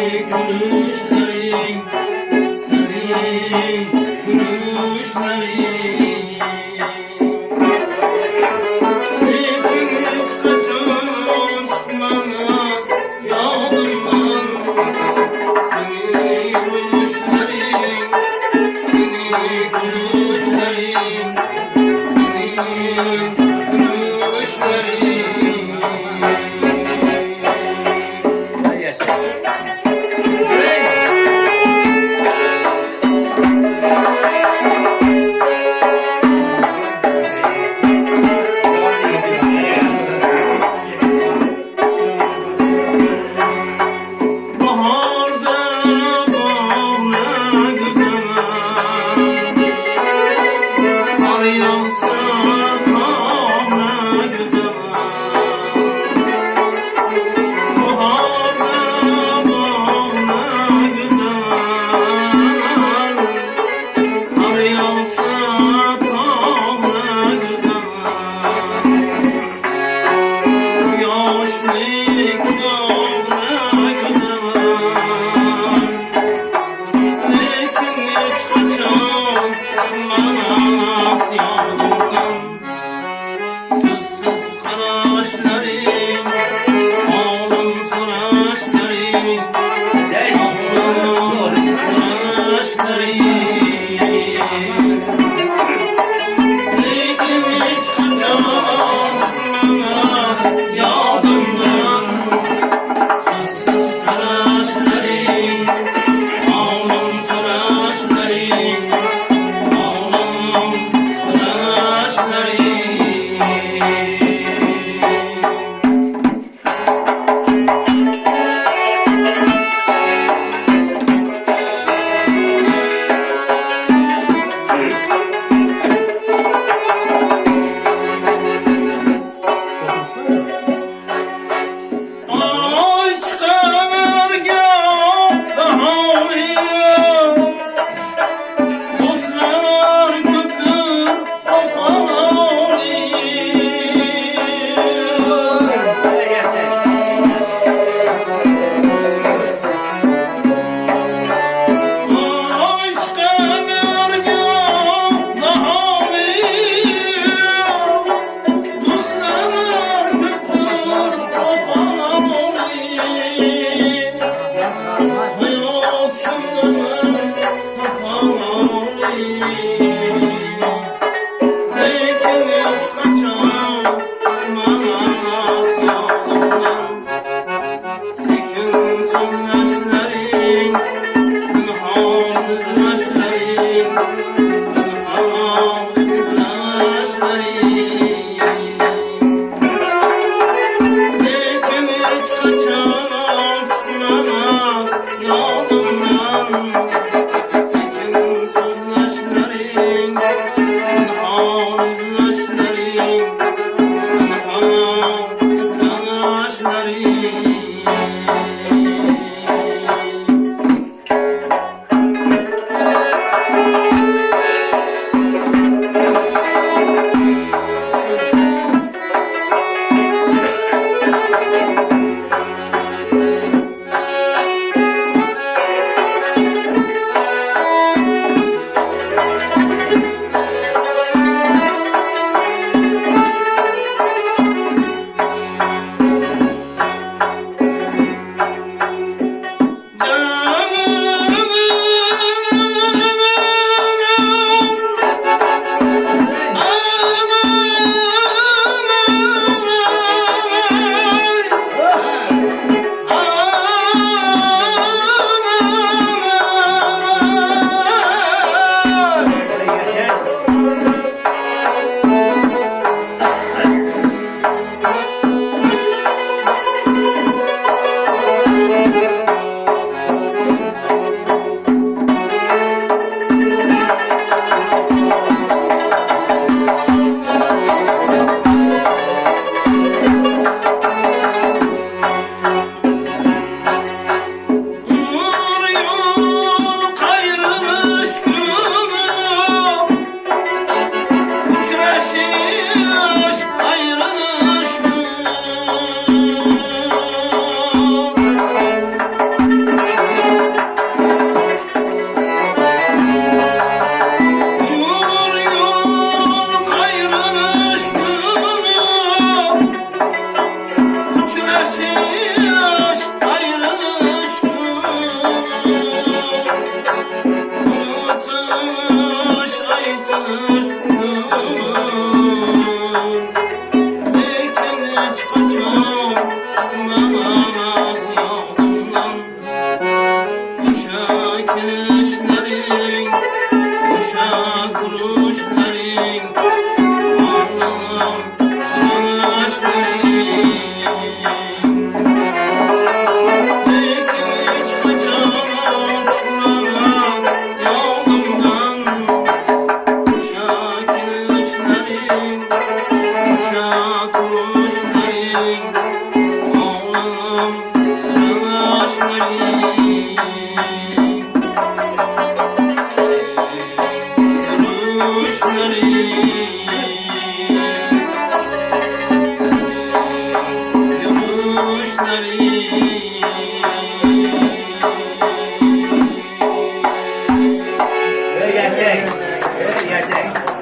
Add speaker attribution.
Speaker 1: Hare Krishna. 啊啦啦。Uşak